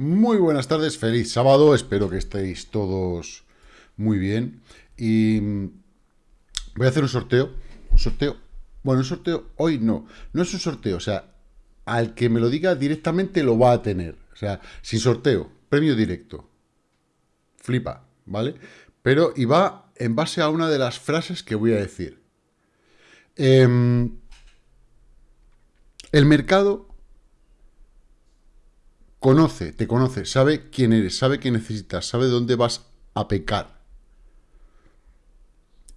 Muy buenas tardes, feliz sábado, espero que estéis todos muy bien. Y mm, voy a hacer un sorteo, un sorteo, bueno, un sorteo hoy no, no es un sorteo, o sea, al que me lo diga directamente lo va a tener, o sea, sin sorteo, premio directo. Flipa, ¿vale? Pero, y va en base a una de las frases que voy a decir. Em, el mercado conoce, te conoce, sabe quién eres, sabe qué necesitas, sabe dónde vas a pecar.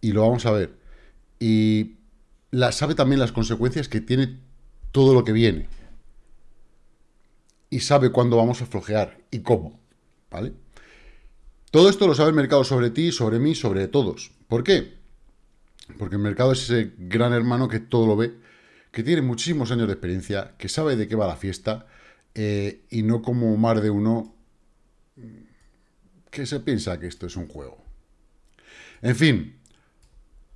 Y lo vamos a ver. Y la, sabe también las consecuencias que tiene todo lo que viene. Y sabe cuándo vamos a flojear y cómo. ¿Vale? Todo esto lo sabe el mercado sobre ti, sobre mí, sobre todos. ¿Por qué? Porque el mercado es ese gran hermano que todo lo ve, que tiene muchísimos años de experiencia, que sabe de qué va la fiesta, eh, y no como más de uno que se piensa que esto es un juego. En fin,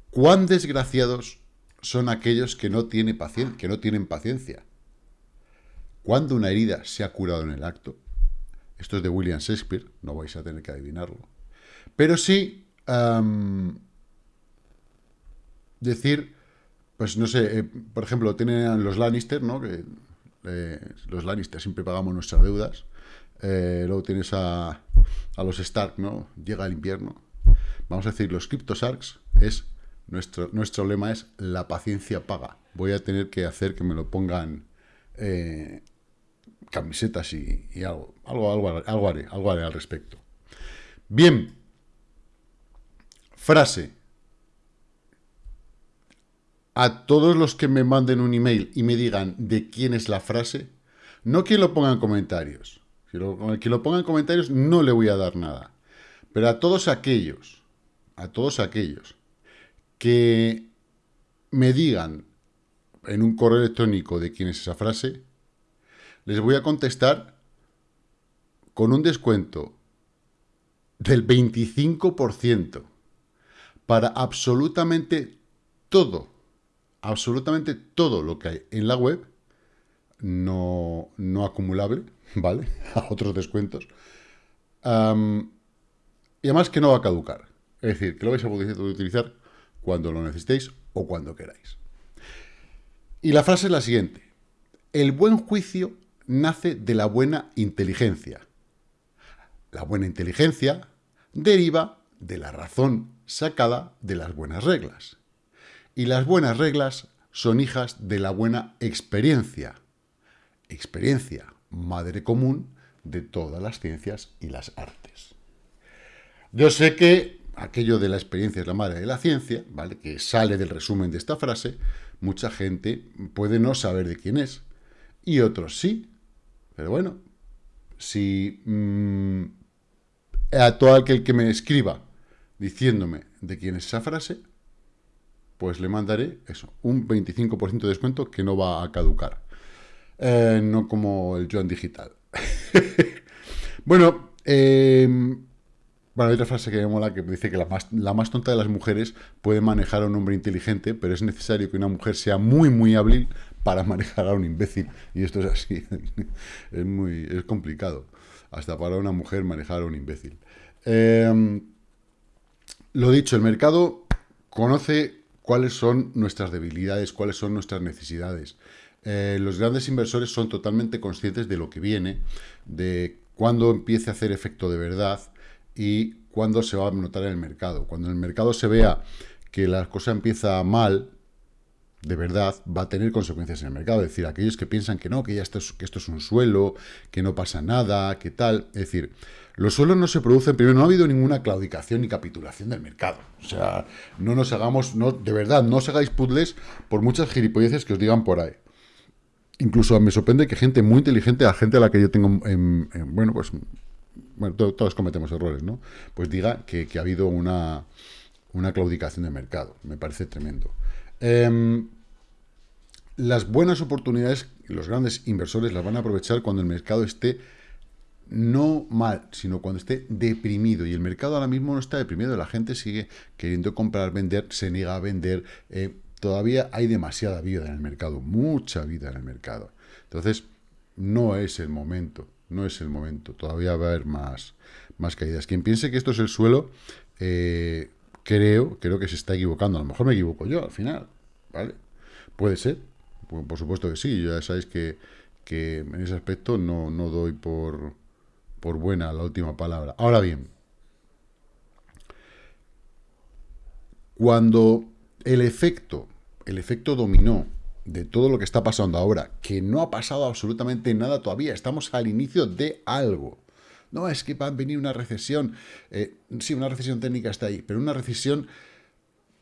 cuán desgraciados son aquellos que no, tiene que no tienen paciencia. Cuando una herida se ha curado en el acto, esto es de William Shakespeare, no vais a tener que adivinarlo, pero sí decir, pues no sé, eh, por ejemplo, tienen los Lannister, ¿no? Que eh, los Lannister siempre pagamos nuestras deudas. Eh, luego tienes a, los Stark, ¿no? Llega el invierno. Vamos a decir, los Cryptosarks es nuestro, nuestro lema es la paciencia paga. Voy a tener que hacer que me lo pongan eh, camisetas y, algo, algo, algo, algo haré, algo haré al respecto. Bien, frase a todos los que me manden un email y me digan de quién es la frase, no quien lo ponga en comentarios. Quien lo ponga en comentarios no le voy a dar nada. Pero a todos aquellos, a todos aquellos que me digan en un correo electrónico de quién es esa frase, les voy a contestar con un descuento del 25% para absolutamente todo absolutamente todo lo que hay en la web, no, no acumulable, ¿vale? A otros descuentos. y además que no va a caducar. Es decir, que lo vais a poder utilizar cuando lo necesitéis o cuando queráis. Y la frase es la siguiente. El buen juicio nace de la buena inteligencia. La buena inteligencia deriva de la razón sacada de las buenas reglas. Y las buenas reglas son hijas de la buena experiencia. Experiencia, madre común de todas las ciencias y las artes. Yo sé que aquello de la experiencia es la madre de la ciencia, ¿vale? que sale del resumen de esta frase, mucha gente puede no saber de quién es, y otros sí. Pero bueno, si mm, a todo aquel que me escriba diciéndome de quién es esa frase, pues le mandaré eso, un 25% de descuento que no va a caducar. Eh, no como el Joan Digital. bueno, em, bueno, hay otra frase que me mola que dice que la más, la más tonta de las mujeres puede manejar a un hombre inteligente, pero es necesario que una mujer sea muy, muy hábil para manejar a un imbécil. Y esto es así. es muy es complicado. Hasta para una mujer manejar a un imbécil. Em, lo dicho, el mercado conoce cuáles son nuestras debilidades, cuáles son nuestras necesidades. Eh, los grandes inversores son totalmente conscientes de lo que viene, de cuándo empiece a hacer efecto de verdad y cuándo se va a notar en el mercado. Cuando en el mercado se vea que la cosa empieza mal, de verdad, va a tener consecuencias en el mercado. Es decir, aquellos que piensan que no, que ya esto es, que esto es un suelo, que no pasa nada, que tal. Es decir, los suelos no se producen, primero, no ha habido ninguna claudicación ni capitulación del mercado. O sea, no nos hagamos, no, de verdad, no os hagáis puzzles por muchas gilipolleces que os digan por ahí. Incluso me sorprende que gente muy inteligente, la gente a la que yo tengo, en, bueno, pues, bueno, todos cometemos errores, ¿no? Pues diga que, ha habido una, una claudicación del mercado. Me parece tremendo. Em, las buenas oportunidades, los grandes inversores las van a aprovechar cuando el mercado esté no mal, sino cuando esté deprimido. Y el mercado ahora mismo no está deprimido, la gente sigue queriendo comprar, vender, se niega a vender. Eh, todavía hay demasiada vida en el mercado, mucha vida en el mercado. Entonces, no es el momento no es el momento. Todavía va a haber más, más caídas. Quien piense que esto es el suelo, eh, creo, creo que se está equivocando. A lo mejor me equivoco yo al final, ¿vale? Puede ser, por, supuesto que sí. Ya sabéis que, que en ese aspecto no, no doy por, por buena la última palabra. Ahora bien, cuando el efecto, el efecto dominó de todo lo que está pasando ahora, que no ha pasado absolutamente nada todavía, estamos al inicio de algo. No, es que va a venir una recesión. Eh, sí, una recesión técnica está ahí, pero una recesión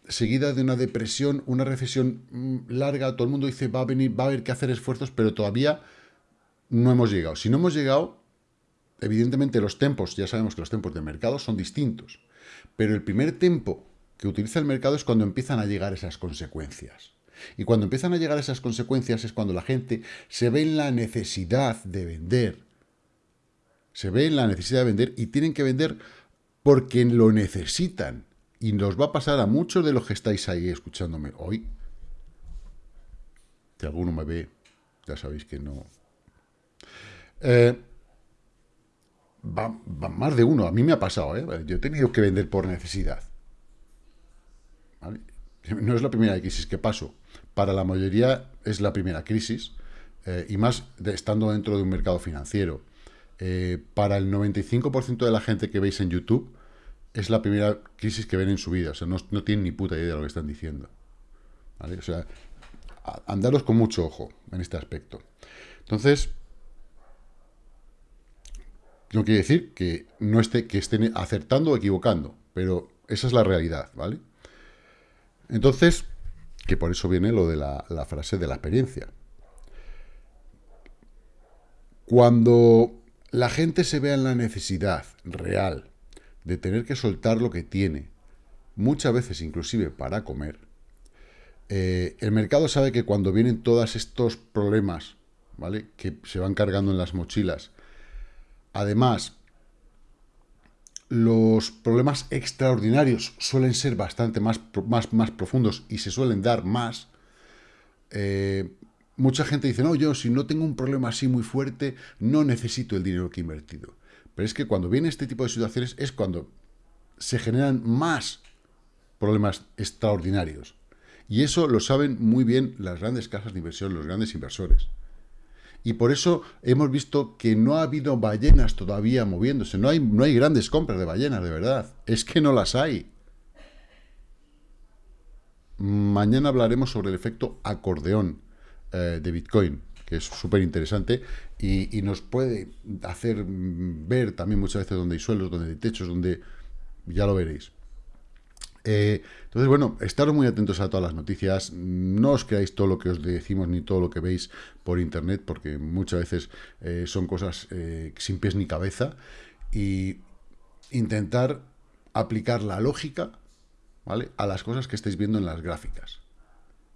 seguida de una depresión, una recesión mm, larga, todo el mundo dice va a venir, va a haber que hacer esfuerzos, pero todavía no hemos llegado. Si no hemos llegado, evidentemente los tempos, ya sabemos que los tempos del mercado son distintos, pero el primer tempo que utiliza el mercado es cuando empiezan a llegar esas consecuencias. Y cuando empiezan a llegar esas consecuencias es cuando la gente se ve en la necesidad de vender. Se ve en la necesidad de vender y tienen que vender porque lo necesitan. Y nos va a pasar a muchos de los que estáis ahí escuchándome hoy. Si alguno me ve, ya sabéis que no. Eh, va, más de uno. A mí me ha pasado, ¿eh? Yo he tenido que vender por necesidad. No es la primera crisis que paso. Para la mayoría es la primera crisis, eh, y más estando dentro de un mercado financiero. Eh, para el 95% de la gente que veis en YouTube, es la primera crisis que ven en su vida. O sea, no, tienen ni puta idea de lo que están diciendo. O sea, andaros con mucho ojo en este aspecto. Entonces, no quiere decir que no esté, que estén acertando o equivocando, pero esa es la realidad, ¿vale? Entonces, que por eso viene lo de la, frase de la experiencia. Cuando la gente se vea en la necesidad real de tener que soltar lo que tiene, muchas veces inclusive para comer, eh, el mercado sabe que cuando vienen todos estos problemas, ¿vale? Que se van cargando en las mochilas, además los problemas extraordinarios suelen ser bastante más, más, más profundos y se suelen dar más. Eh, mucha gente dice, no, yo si no tengo un problema así muy fuerte, no necesito el dinero que he invertido. Pero es que cuando viene este tipo de situaciones es cuando se generan más problemas extraordinarios. Y eso lo saben muy bien las grandes casas de inversión, los grandes inversores. Y por eso hemos visto que no ha habido ballenas todavía moviéndose. No hay, no hay grandes compras de ballenas, de verdad. Es que no las hay. Mañana hablaremos sobre el efecto acordeón eh, de Bitcoin, que es súper interesante y, y, nos puede hacer ver también muchas veces donde hay suelos, donde hay techos, donde ya lo veréis. Eh, entonces, bueno, estaros muy atentos a todas las noticias, no os creáis todo lo que os decimos ni todo lo que veis por internet, porque muchas veces eh, son cosas eh, sin pies ni cabeza, y intentar aplicar la lógica ¿vale? a las cosas que estáis viendo en las gráficas.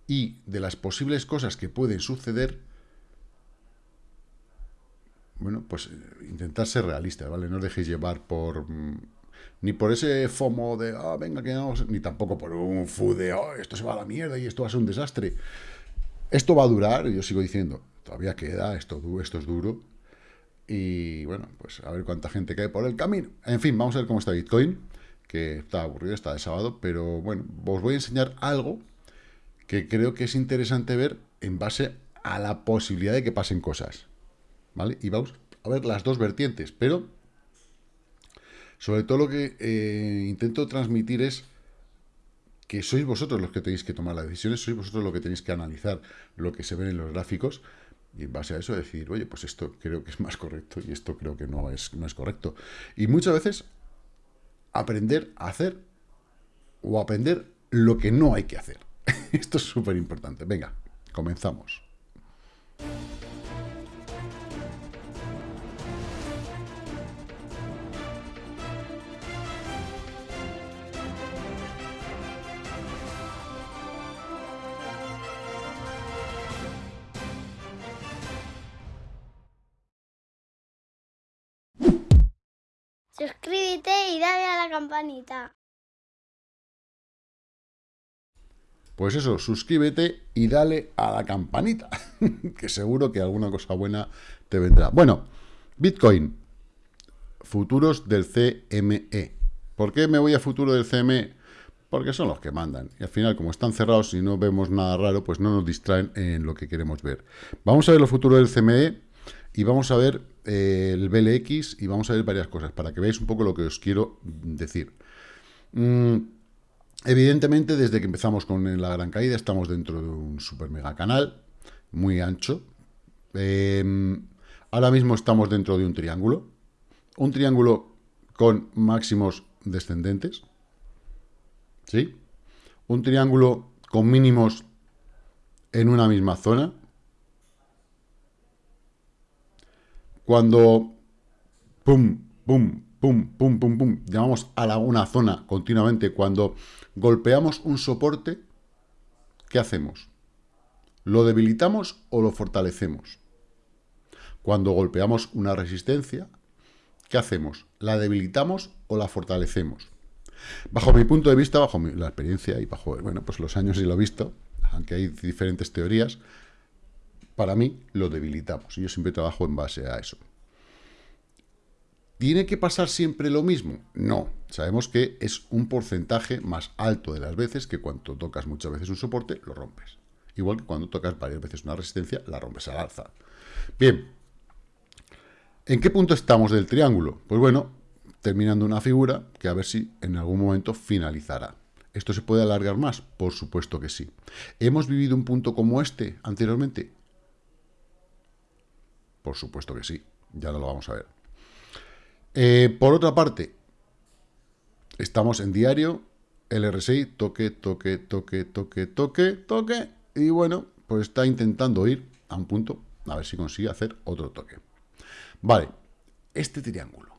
Y de las posibles cosas que pueden suceder, bueno, pues intentar ser realistas, ¿vale? No os dejéis llevar por mm, ni por ese FOMO de, ah, venga, que vamos, ni tampoco por un FU de, oh, esto se va a la mierda y esto va a ser un desastre. Esto va a durar, yo sigo diciendo, todavía queda, esto, esto es duro. Y bueno, pues a ver cuánta gente cae por el camino. En fin, vamos a ver cómo está Bitcoin, que está aburrido, está de sábado, pero bueno, os voy a enseñar algo que creo que es interesante ver en base a la posibilidad de que pasen cosas. ¿Vale? Y vamos a ver las dos vertientes, pero sobre todo lo que eh, intento transmitir es que sois vosotros los que tenéis que tomar las decisiones, sois vosotros los que tenéis que analizar lo que se ve en los gráficos y en base a eso decir, oye, pues esto creo que es más correcto y esto creo que no es, no es correcto. Y muchas veces aprender a hacer o aprender lo que no hay que hacer. esto es súper importante. Venga, comenzamos. Dale a la campanita. Pues eso, suscríbete y dale a la campanita, que seguro que alguna cosa buena te vendrá. Bueno, Bitcoin, futuros del CME. ¿Por qué me voy a futuro del CME? Porque son los que mandan. Y al final, como están cerrados y no vemos nada raro, pues no nos distraen en lo que queremos ver. Vamos a ver los futuros del CME y vamos a ver eh, el BLX y vamos a ver varias cosas para que veáis un poco lo que os quiero decir. Mm, evidentemente, desde que empezamos con la gran caída, estamos dentro de un super mega canal muy ancho. Em, ahora mismo estamos dentro de un triángulo. Un triángulo con máximos descendentes. ¿Sí? Un triángulo con mínimos en una misma zona. Cuando pum, pum, pum, pum, pum, pum, llamamos a la, una zona continuamente, cuando golpeamos un soporte, ¿qué hacemos? ¿Lo debilitamos o lo fortalecemos? Cuando golpeamos una resistencia, ¿qué hacemos? ¿La debilitamos o la fortalecemos? Bajo mi punto de vista, bajo la experiencia y bajo bueno, pues los años y lo visto, aunque hay diferentes teorías, para mí lo debilitamos. Y yo siempre trabajo en base a eso. ¿Tiene que pasar siempre lo mismo? No. Sabemos que es un porcentaje más alto de las veces que cuando tocas muchas veces un soporte, lo rompes. Igual que cuando tocas varias veces una resistencia, la rompes al alza. Bien. ¿En qué punto estamos del triángulo? Pues bueno, terminando una figura que a ver si en algún momento finalizará. ¿Esto se puede alargar más? Por supuesto que sí. ¿Hemos vivido un punto como este anteriormente? Por supuesto que sí, ya lo vamos a ver. Eh, por otra parte, estamos en diario, el RSI, toque, toque, toque, toque, toque, toque, y bueno, pues está intentando ir a un punto, a ver si consigue hacer otro toque. Vale, este triángulo.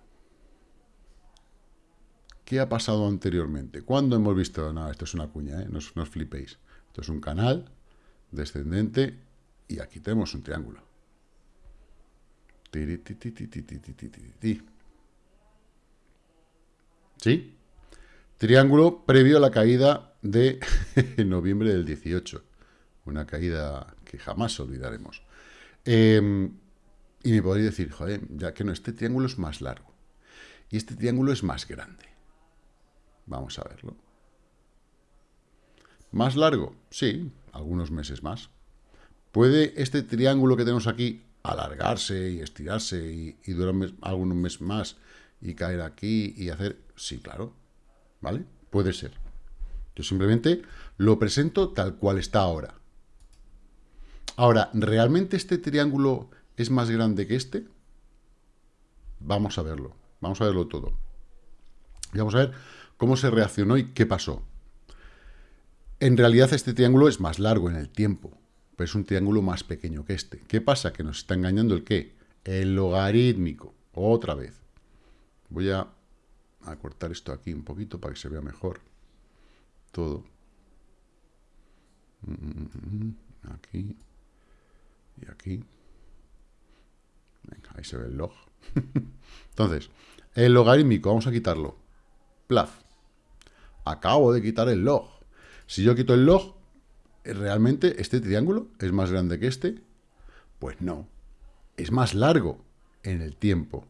¿Qué ha pasado anteriormente? ¿Cuándo hemos visto? No, esto es una cuña, ¿eh? no, no os flipéis. Esto es un canal descendente y aquí tenemos un triángulo. ¿Sí? Triángulo previo a la caída de noviembre del 18. Una caída que jamás olvidaremos. Em, y me podréis decir, joder, ya que no, este triángulo es más largo. Y este triángulo es más grande. Vamos a verlo. ¿Más largo? Sí, algunos meses más. ¿Puede este triángulo que tenemos aquí alargarse y estirarse y, durar algunos meses más y caer aquí y hacer... Sí, claro, ¿vale? Puede ser. Yo simplemente lo presento tal cual está ahora. Ahora, ¿realmente este triángulo es más grande que este? Vamos a verlo, vamos a verlo todo. Y vamos a ver cómo se reaccionó y qué pasó. En realidad este triángulo es más largo en el tiempo es un triángulo más pequeño que este. ¿Qué pasa? Que nos está engañando el qué? El logarítmico. Otra vez. Voy a, cortar esto aquí un poquito para que se vea mejor. Todo. Aquí. Y aquí. Ahí se ve el log. Entonces, el logarítmico, vamos a quitarlo. Plaf. Acabo de quitar el log. Si yo quito el log, ¿realmente este triángulo es más grande que este? Pues no, es más largo en el tiempo,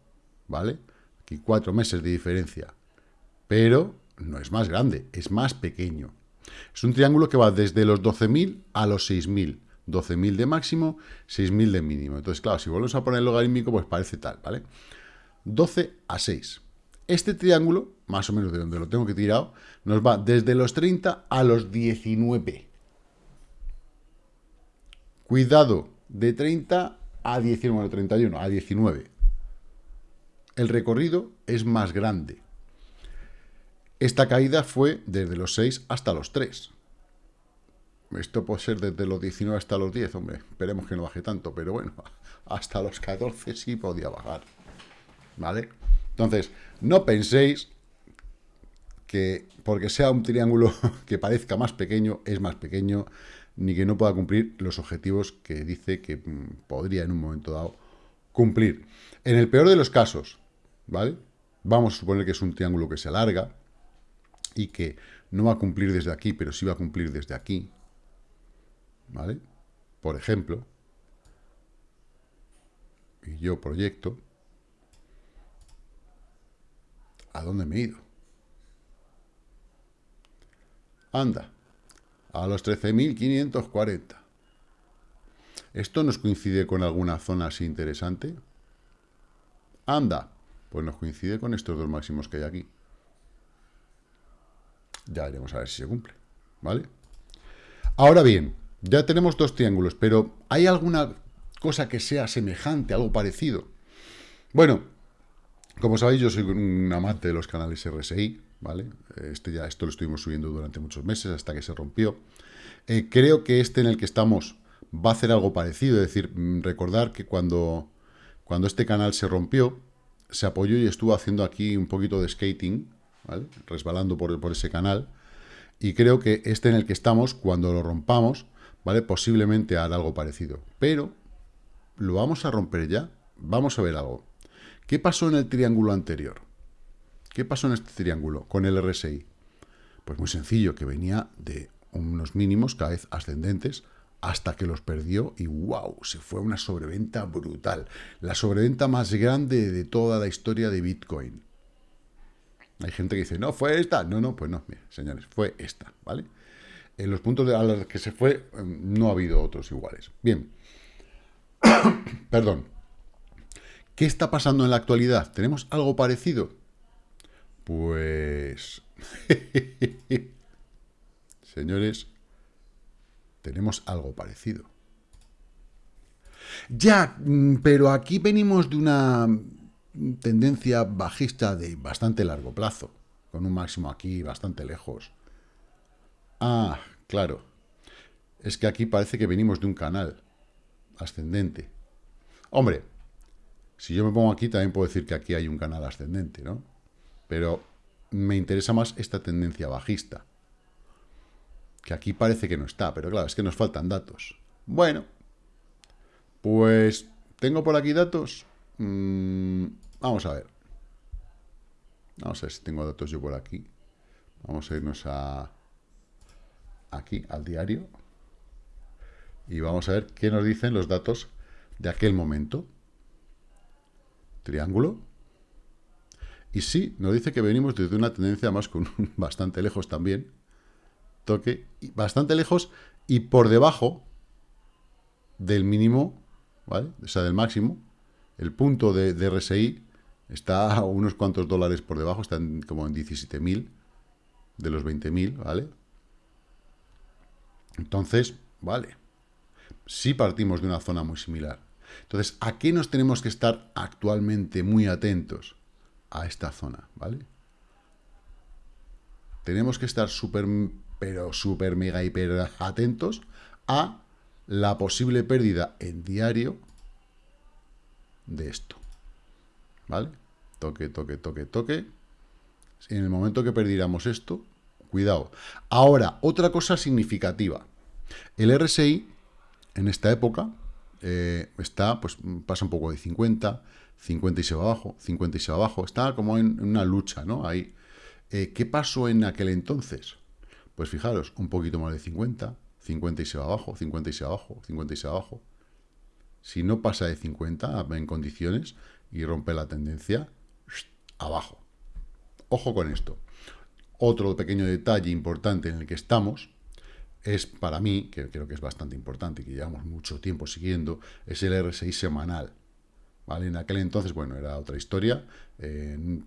¿vale? Aquí cuatro meses de diferencia, pero no es más grande, es más pequeño. Es un triángulo que va desde los 12.000 a los 6.000. 12.000 de máximo, 6.000 de mínimo. Entonces, claro, si volvemos a poner el logarítmico, pues parece tal, ¿vale? 12 a 6. Este triángulo, más o menos de donde lo tengo que tirar, nos va desde los 30 a los 19. Cuidado, de 30 a 19, 31, a 19. El recorrido es más grande. Esta caída fue desde los 6 hasta los 3. Esto puede ser desde los 19 hasta los 10, hombre. Esperemos que no baje tanto, pero bueno, hasta los 14 sí podía bajar. ¿Vale? Entonces, no penséis que porque sea un triángulo que parezca más pequeño, es más pequeño ni que no pueda cumplir los objetivos que dice que mm, podría en un momento dado cumplir. En el peor de los casos, ¿vale? Vamos a suponer que es un triángulo que se alarga y que no va a cumplir desde aquí, pero sí va a cumplir desde aquí, ¿vale? Por ejemplo, y yo proyecto, ¿A dónde me he ido? Anda, a los 13.540. ¿Esto nos coincide con alguna zona así interesante? Anda, pues nos coincide con estos dos máximos que hay aquí. Ya veremos a ver si se cumple, ¿vale? Ahora bien, ya tenemos dos triángulos, pero ¿hay alguna cosa que sea semejante, algo parecido? Bueno, como sabéis, yo soy un amante de los canales RSI, ¿vale? Este ya, esto lo estuvimos subiendo durante muchos meses hasta que se rompió. Eh, creo que este en el que estamos va a hacer algo parecido, es decir, mm, recordar que cuando, cuando este canal se rompió, se apoyó y estuvo haciendo aquí un poquito de skating, resbalando por, por ese canal, y creo que este en el que estamos, cuando lo rompamos, ¿vale? Posiblemente hará algo parecido. Pero, ¿lo vamos a romper ya? Vamos a ver algo. ¿Qué pasó en el triángulo anterior? ¿Qué pasó en este triángulo con el RSI? Pues muy sencillo, que venía de unos mínimos cada vez ascendentes hasta que los perdió y wow, se fue una sobreventa brutal. La sobreventa más grande de toda la historia de Bitcoin. Hay gente que dice, no, fue esta. No, no, pues no, señores, fue esta, ¿vale? En los puntos a los que se fue, em, no ha habido otros iguales. Bien. Perdón. ¿Qué está pasando en la actualidad? ¿Tenemos algo parecido? Pues... Señores, tenemos algo parecido. Ya, mm, pero aquí venimos de una tendencia bajista de bastante largo plazo, con un máximo aquí bastante lejos. Ah, claro. Es que aquí parece que venimos de un canal ascendente. Hombre, si yo me pongo aquí, también puedo decir que aquí hay un canal ascendente, ¿no? Pero me interesa más esta tendencia bajista. Que aquí parece que no está, pero claro, es que nos faltan datos. Bueno, pues tengo por aquí datos. Mm, vamos a ver. Vamos a ver si tengo datos yo por aquí. Vamos a irnos a aquí, al diario. Y vamos a ver qué nos dicen los datos de aquel momento triángulo. Y sí, nos dice que venimos desde una tendencia más con bastante lejos también. Toque bastante lejos y por debajo del mínimo, ¿vale? O sea, del máximo. El punto de, RSI está a unos cuantos dólares por debajo, está como en 17.000 de los 20.000, ¿vale? Entonces, vale. Sí partimos de una zona muy similar. Entonces, ¿a qué nos tenemos que estar actualmente muy atentos? A esta zona, ¿vale? Tenemos que estar súper, pero súper, mega, hiper atentos a la posible pérdida en diario de esto. ¿Vale? Toque, toque, toque, toque. En el momento que perdiéramos esto, cuidado. Ahora, otra cosa significativa. El RSI, en esta época, eh, está, pues pasa un poco de 50, 50 y se va abajo, 50 y se va abajo, está como en, una lucha, ¿no? Ahí. Eh, ¿Qué pasó en aquel entonces? Pues fijaros, un poquito más de 50, 50 y se va abajo, 50 y se va abajo, 50 y se va abajo. Si no pasa de 50 en condiciones y rompe la tendencia, abajo. Ojo con esto. Otro pequeño detalle importante en el que estamos es para mí, que creo que es bastante importante y que llevamos mucho tiempo siguiendo, es el R6 semanal. ¿Vale? En aquel entonces, bueno, era otra historia. Eh,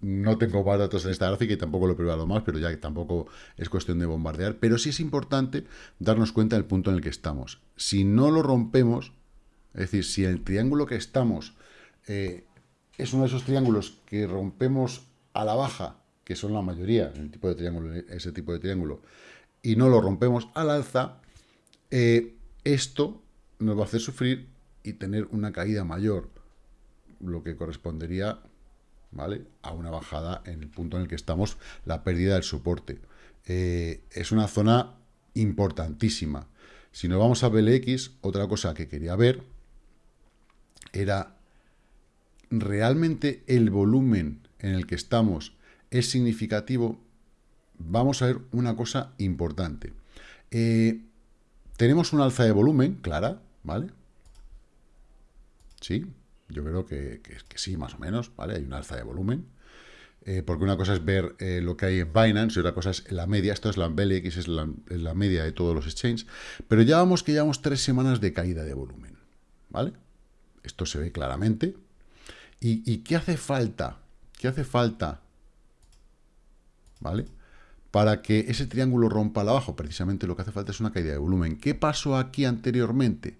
no tengo más datos en esta gráfica y tampoco lo he probado más, pero ya que tampoco es cuestión de bombardear. Pero sí es importante darnos cuenta del punto en el que estamos. Si no lo rompemos, es decir, si el triángulo que estamos eh, es uno de esos triángulos que rompemos a la baja, que son la mayoría, el tipo de triángulo, ese tipo de triángulo, y no lo rompemos al alza, eh, esto nos va a hacer sufrir y tener una caída mayor, lo que correspondería ¿vale? a una bajada en el punto en el que estamos, la pérdida del soporte. Eh, es una zona importantísima. Si nos vamos a BLX, otra cosa que quería ver era realmente el volumen en el que estamos es significativo vamos a ver una cosa importante. Eh, tenemos un alza de volumen, clara, ¿vale? Sí, yo creo que, sí, más o menos, ¿vale? Hay un alza de volumen. eh, porque una cosa es ver eh, lo que hay en Binance y otra cosa es la media. Esto es la BLX, es la, media de todos los exchanges. Pero ya vamos que llevamos tres semanas de caída de volumen. ¿Vale? Esto se ve claramente. ¿Y, y qué hace falta? ¿Qué hace falta? ¿Vale? Para que ese triángulo rompa al abajo, precisamente lo que hace falta es una caída de volumen. ¿Qué pasó aquí anteriormente?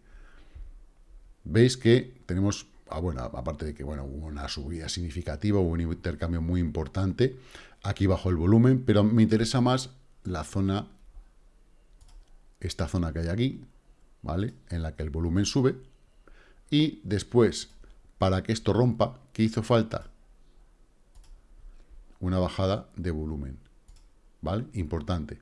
Veis que tenemos Ah, bueno, aparte de que bueno, hubo una subida significativa, hubo un intercambio muy importante, aquí bajo el volumen, pero me interesa más la zona, esta zona que hay aquí, ¿vale? En la que el volumen sube, y después, para que esto rompa, ¿qué hizo falta? Una bajada de volumen, ¿vale? Importante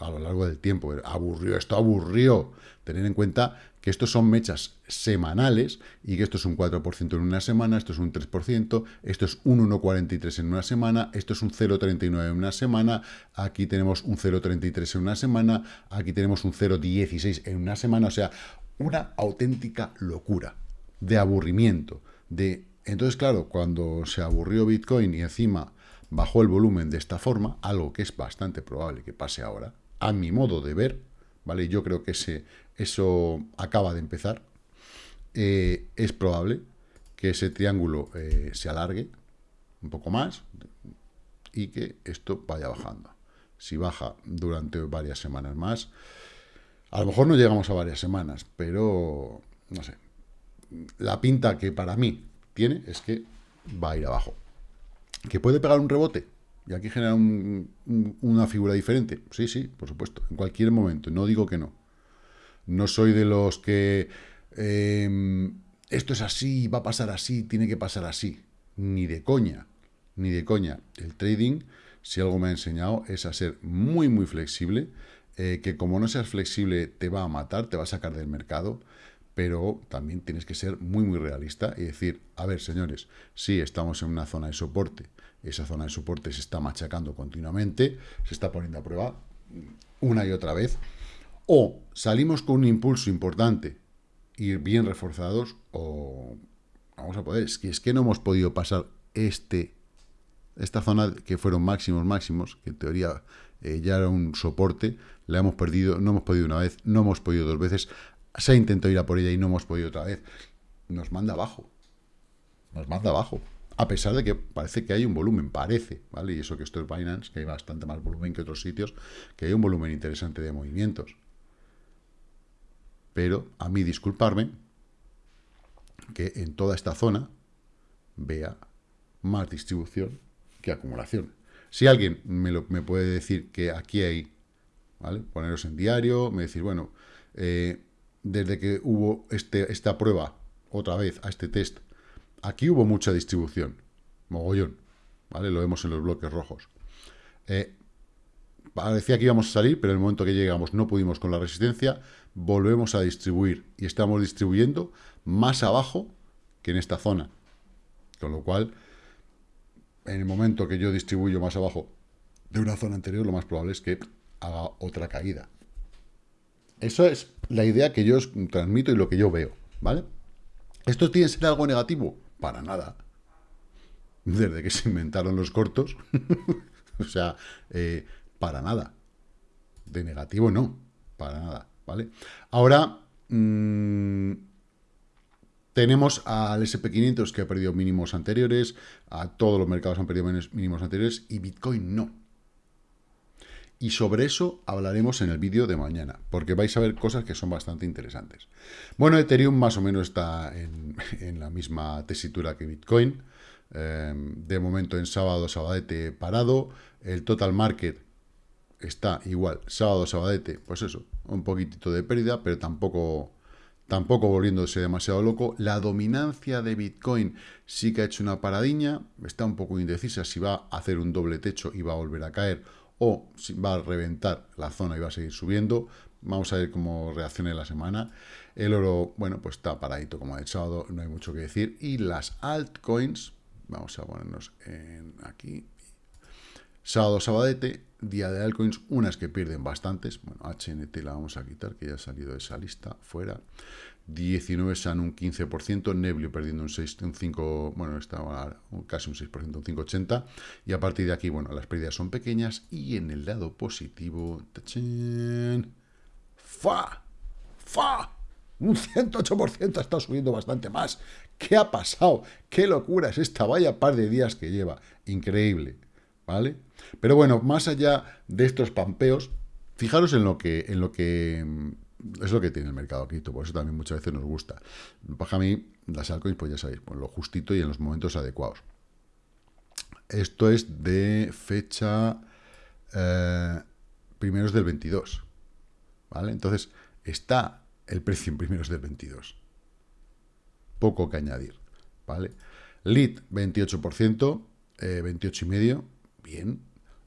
a lo largo del tiempo. Aburrió, esto aburrió. Tener en cuenta que estos son mechas semanales y que esto es un 4% en una semana, esto es un 3%, esto es un 1,43 en una semana, esto es un 0,39 en una semana, aquí tenemos un 0,33 en una semana, aquí tenemos un 0,16 en una semana, o sea, una auténtica locura de aburrimiento. De... Entonces, claro, cuando se aburrió Bitcoin y encima bajó el volumen de esta forma, algo que es bastante probable que pase ahora, a mi modo de ver, ¿vale? Yo creo que ese, eso acaba de empezar. Eh, es probable que ese triángulo eh, se alargue un poco más y que esto vaya bajando. Si baja durante varias semanas más, a lo mejor no llegamos a varias semanas, pero no sé. La pinta que para mí tiene es que va a ir abajo. ¿Que puede pegar un rebote? Y aquí genera una figura diferente. Sí, sí, por supuesto, en cualquier momento. No digo que no. No soy de los que em, esto es así, va a pasar así, tiene que pasar así. Ni de coña, ni de coña. El trading, si algo me ha enseñado, es a ser muy, muy flexible. Eh, que como no seas flexible te va a matar, te va a sacar del mercado pero también tienes que ser muy, muy realista y decir, a ver, señores, sí, estamos en una zona de soporte, esa zona de soporte se está machacando continuamente, se está poniendo a prueba una y otra vez, o salimos con un impulso importante, ir bien reforzados, o vamos a poder, es que, es que no hemos podido pasar este, esta zona que fueron máximos, máximos, que en teoría eh, ya era un soporte, la hemos perdido, no hemos podido una vez, no hemos podido dos veces, se ha intentado ir a por ella y no hemos podido otra vez, nos manda abajo, nos manda abajo a pesar de que parece que hay un volumen, parece, ¿vale? Y eso que esto es Binance, que hay bastante más volumen que otros sitios, que hay un volumen interesante de movimientos. Pero, a mí disculparme, que en toda esta zona vea más distribución que acumulación. Si alguien me, lo, me puede decir que aquí hay, ¿vale? Poneros en diario, me decir, bueno, eh, desde que hubo este, esta prueba, otra vez, a este test, Aquí hubo mucha distribución, mogollón, ¿vale? Lo vemos en los bloques rojos. Eh, parecía que íbamos a salir, pero en el momento que llegamos no pudimos con la resistencia, volvemos a distribuir y estamos distribuyendo más abajo que en esta zona. Con lo cual, en el momento que yo distribuyo más abajo de una zona anterior, lo más probable es que haga otra caída. Eso es la idea que yo os transmito y lo que yo veo, ¿vale? ¿Esto tiene que ser algo negativo? Para nada. Desde que se inventaron los cortos. o sea, eh, para nada. De negativo no. Para nada. ¿Vale? Ahora, mmm, tenemos al SP500 que ha perdido mínimos anteriores, a todos los mercados han perdido mínimos anteriores y Bitcoin no. Y sobre eso hablaremos en el vídeo de mañana, porque vais a ver cosas que son bastante interesantes. Bueno, Ethereum más o menos está en, la misma tesitura que Bitcoin. Eh, de momento en sábado, sabadete parado. El total market está igual, sábado, sabadete, pues eso, un poquitito de pérdida, pero tampoco, tampoco volviéndose demasiado loco. La dominancia de Bitcoin sí que ha hecho una paradiña, está un poco indecisa si va a hacer un doble techo y va a volver a caer o si va a reventar la zona y va a seguir subiendo. Vamos a ver cómo reacciona la semana. El oro, bueno, pues está paradito como el sábado, no hay mucho que decir. Y las altcoins, vamos a ponernos aquí. Sábado, sabadete, día de altcoins, unas que pierden bastantes, bueno, HNT la vamos a quitar, que ya ha salido de esa lista, fuera, 19 SAN un 15%, Neblio perdiendo un 6, un 5, bueno, estaba casi un 6%, un 5,80, y a partir de aquí, bueno, las pérdidas son pequeñas, y en el lado positivo. ¡fa! ¡fa! Un 108% ha estado subiendo bastante más. ¿Qué ha pasado? ¿Qué locura es esta? Vaya par de días que lleva. Increíble. ¿Vale? Pero bueno, más allá de estos pampeos, fijaros en lo que, en lo que mm, es lo que tiene el mercado cripto, por eso también muchas veces nos gusta. Para mí, las altcoins, pues ya sabéis, pues lo justito y en los momentos adecuados. Esto es de fecha eh, primeros del 22. ¿Vale? Entonces, está el precio en primeros del 22. Poco que añadir, ¿vale? Lead, 28%, eh, 28,5%, bien.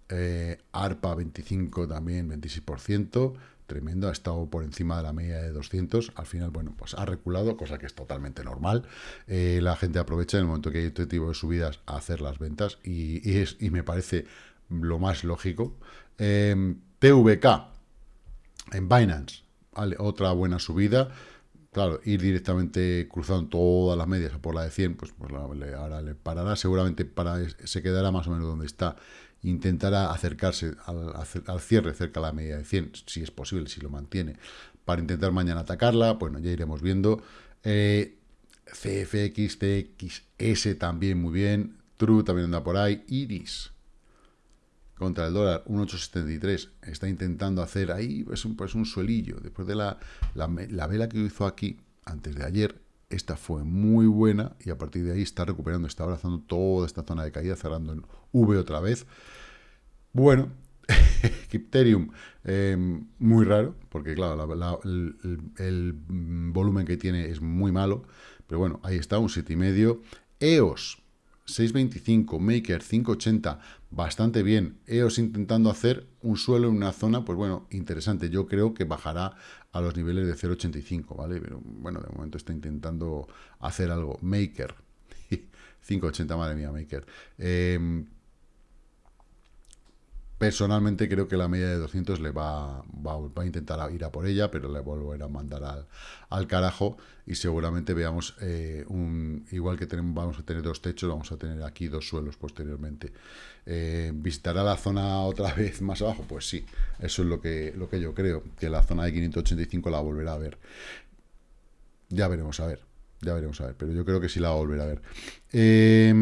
Eh, ARPA, 25 también, 26%, tremendo, ha estado por encima de la media de 200, al final, bueno, pues ha reculado, cosa que es totalmente normal, eh, la gente aprovecha en el momento que hay este tipo de subidas a hacer las ventas y, es, y me parece lo más lógico. Eh, TVK en Binance, otra buena subida. Claro, ir directamente cruzando todas las medias por la de 100, pues, pues ahora le parará. Seguramente para, se quedará más o menos donde está. Intentará acercarse al, cierre cerca de la media de 100, si es posible, si lo mantiene, para intentar mañana atacarla. Bueno, ya iremos viendo. Eh, también muy bien. True también anda por ahí. Iris contra el dólar, 1,873, está intentando hacer ahí pues un, pues un suelillo. Después de la, la, vela que hizo aquí, antes de ayer, esta fue muy buena y a partir de ahí está recuperando, está abrazando toda esta zona de caída, cerrando en V otra vez. Bueno, Crypterium, em, muy raro, porque claro, el, el, volumen que tiene es muy malo, pero bueno, ahí está, un 7,5. EOS, 6.25, Maker 5.80, bastante bien. EOS intentando hacer un suelo en una zona, pues bueno, interesante. Yo creo que bajará a los niveles de 0.85, ¿vale? Pero bueno, de momento está intentando hacer algo. Maker, 5.80, madre mía, Maker. Eh, Personalmente creo que la media de 200 le va, va, a intentar ir a por ella, pero le volverá a mandar al, al carajo y seguramente veamos eh, un igual que tenemos, vamos a tener dos techos, vamos a tener aquí dos suelos posteriormente. Eh, ¿Visitará la zona otra vez más abajo? Pues sí, eso es lo que, lo que yo creo, que la zona de 585 la volverá a ver. Ya veremos a ver, ya veremos a ver, pero yo creo que sí la va a volver a ver. Eh,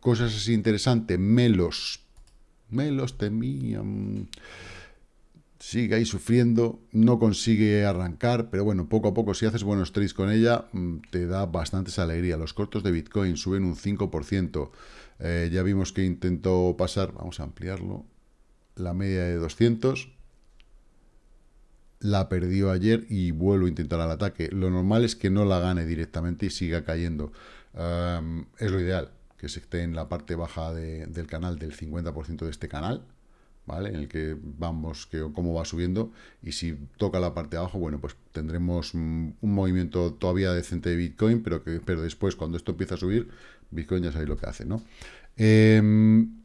cosas así interesantes, Melos me los temían. Sigue ahí sufriendo, no consigue arrancar, pero bueno, poco a poco, si haces buenos trades con ella, mm, te da bastantes alegría. Los cortos de Bitcoin suben un 5%. Eh, ya vimos que intentó pasar, vamos a ampliarlo, la media de 200. La perdió ayer y vuelvo a intentar al ataque. Lo normal es que no la gane directamente y siga cayendo. es lo ideal que se esté en la parte baja del canal del 50% de este canal, ¿vale? En el que vamos, que cómo va subiendo, y si toca la parte de abajo, bueno, pues tendremos un movimiento todavía decente de Bitcoin, pero que pero después, cuando esto empieza a subir, Bitcoin ya sabéis lo que hace, ¿no? Em,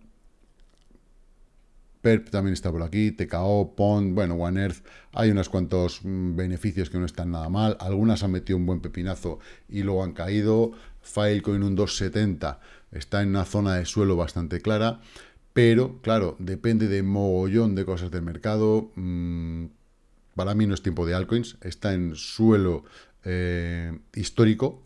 PERP también está por aquí, TKO, PON, bueno, One Earth, hay unos cuantos mm, beneficios que no están nada mal, algunas han metido un buen pepinazo y luego han caído, Filecoin un 270, está en una zona de suelo bastante clara, pero claro, depende de mogollón de cosas del mercado. Mm, para mí no es tiempo de altcoins, está en suelo eh, histórico,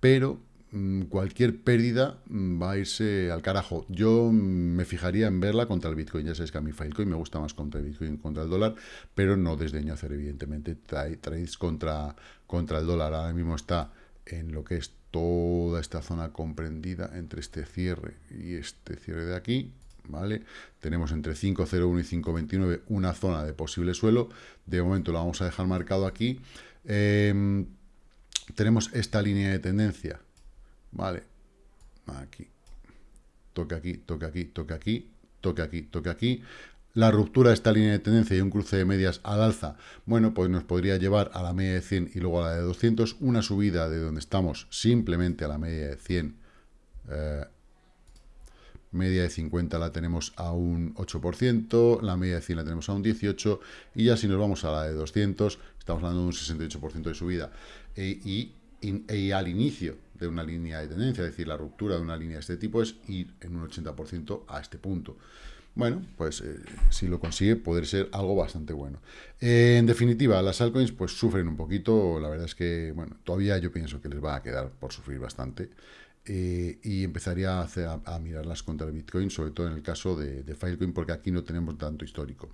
pero mm, cualquier pérdida mm, va a irse al carajo. Yo me fijaría en verla contra el Bitcoin. Ya sabéis que a mí Filecoin me gusta más contra el Bitcoin contra el dólar, pero no desdeño hacer evidentemente trades contra, contra el dólar. Ahora mismo está en lo que es toda esta zona comprendida entre este cierre y este cierre de aquí, ¿vale? Tenemos entre 5.01 y 5.29 una zona de posible suelo, de momento la vamos a dejar marcado aquí. Em, tenemos esta línea de tendencia, ¿vale? Aquí, toque aquí, toque aquí, toque aquí, toque aquí, toque aquí la ruptura de esta línea de tendencia y un cruce de medias al alza, bueno, pues nos podría llevar a la media de 100 y luego a la de 200, una subida de donde estamos simplemente a la media de 100, eh, media de 50 la tenemos a un 8%, la media de 100 la tenemos a un 18%, y ya si nos vamos a la de 200, estamos hablando de un 68% de subida. E, y, y, al inicio de una línea de tendencia, es decir, la ruptura de una línea de este tipo es ir en un 80% a este punto. Bueno, pues eh, si lo consigue, puede ser algo bastante bueno. Eh, en definitiva, las altcoins pues sufren un poquito. La verdad es que, bueno, todavía yo pienso que les va a quedar por sufrir bastante. Eh, y empezaría a, a, mirarlas contra el Bitcoin, sobre todo en el caso de Filecoin, porque aquí no tenemos tanto histórico.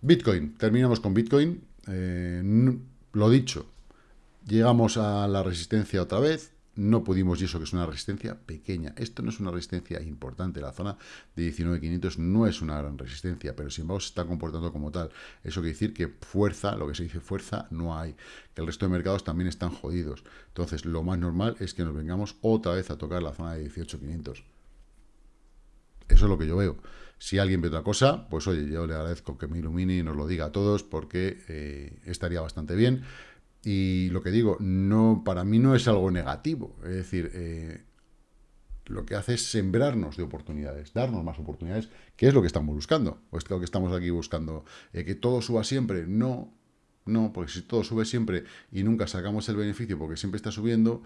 Bitcoin, terminamos con Bitcoin. lo dicho, llegamos a la resistencia otra vez no pudimos, y eso que es una resistencia pequeña. Esto no es una resistencia importante. La zona de 19.500 no es una gran resistencia, pero sin embargo se está comportando como tal. Eso quiere decir que fuerza, lo que se dice fuerza, no hay. Que el resto de mercados también están jodidos. Entonces, lo más normal es que nos vengamos otra vez a tocar la zona de 18.500. Eso es lo que yo veo. Si alguien ve otra cosa, pues oye, yo le agradezco que me ilumine y nos lo diga a todos porque eh, estaría bastante bien. Y lo que digo, no para mí no es algo negativo. Es decir, eh, lo que hace es sembrarnos de oportunidades, darnos más oportunidades, que es lo que estamos buscando. O es lo que estamos aquí buscando. Eh, que todo suba siempre. No, no, porque si todo sube siempre y nunca sacamos el beneficio porque siempre está subiendo,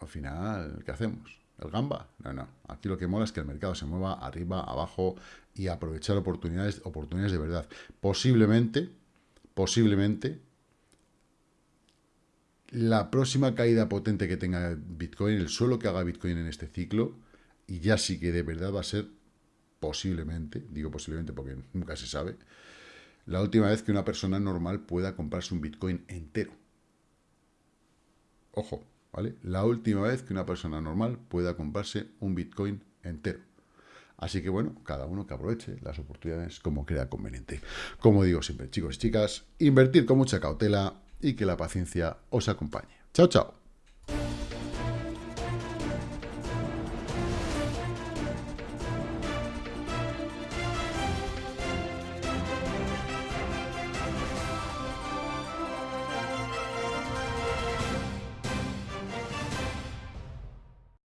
al final, ¿qué hacemos? ¿El gamba? No, no. Aquí lo que mola es que el mercado se mueva arriba, abajo y aprovechar oportunidades, oportunidades de verdad. Posiblemente, posiblemente, la próxima caída potente que tenga Bitcoin, el suelo que haga Bitcoin en este ciclo, y ya sí que de verdad va a ser posiblemente, digo posiblemente porque nunca se sabe, la última vez que una persona normal pueda comprarse un Bitcoin entero. Ojo, ¿vale? La última vez que una persona normal pueda comprarse un Bitcoin entero. Así que bueno, cada uno que aproveche las oportunidades como crea conveniente. Como digo siempre, chicos y chicas, invertir con mucha cautela, y que la paciencia os acompañe. Chao, chao.